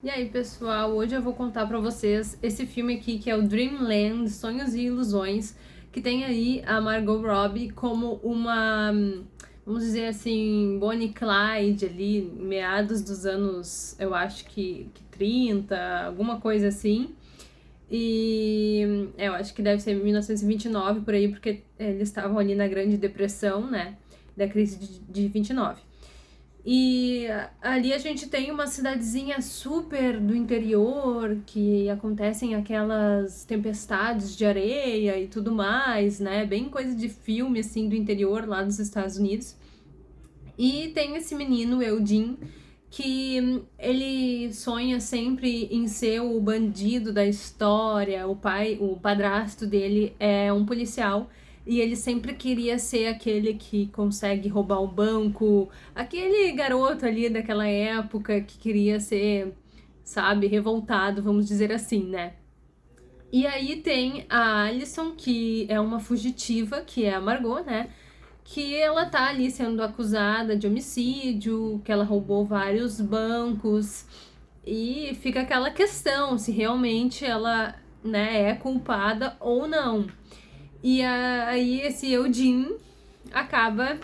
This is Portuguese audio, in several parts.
E aí, pessoal, hoje eu vou contar pra vocês esse filme aqui que é o Dreamland, Sonhos e Ilusões, que tem aí a Margot Robbie como uma, vamos dizer assim, Bonnie Clyde ali, meados dos anos, eu acho que, que 30, alguma coisa assim. E é, eu acho que deve ser 1929 por aí, porque eles estavam ali na Grande Depressão, né, da crise de, de 29. E ali a gente tem uma cidadezinha super do interior, que acontecem aquelas tempestades de areia e tudo mais, né? Bem coisa de filme, assim, do interior lá dos Estados Unidos. E tem esse menino, Eudin, que ele sonha sempre em ser o bandido da história, o pai, o padrasto dele é um policial e ele sempre queria ser aquele que consegue roubar o banco, aquele garoto ali daquela época que queria ser, sabe, revoltado, vamos dizer assim, né? E aí tem a Alison, que é uma fugitiva, que é a Margot, né? Que ela tá ali sendo acusada de homicídio, que ela roubou vários bancos, e fica aquela questão se realmente ela né, é culpada ou não. E aí esse Eudin acaba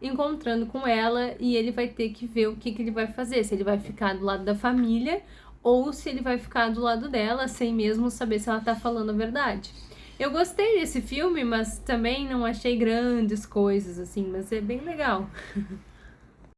encontrando com ela e ele vai ter que ver o que, que ele vai fazer, se ele vai ficar do lado da família ou se ele vai ficar do lado dela sem mesmo saber se ela tá falando a verdade. Eu gostei desse filme, mas também não achei grandes coisas, assim, mas é bem legal.